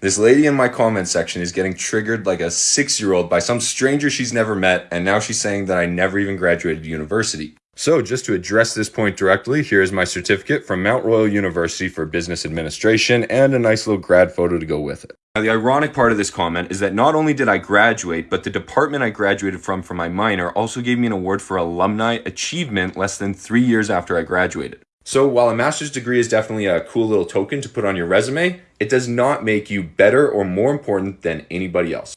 This lady in my comment section is getting triggered like a six-year-old by some stranger she's never met, and now she's saying that I never even graduated university. So just to address this point directly, here's my certificate from Mount Royal University for Business Administration and a nice little grad photo to go with it. Now, the ironic part of this comment is that not only did I graduate, but the department I graduated from for my minor also gave me an award for alumni achievement less than three years after I graduated. So while a master's degree is definitely a cool little token to put on your resume, it does not make you better or more important than anybody else.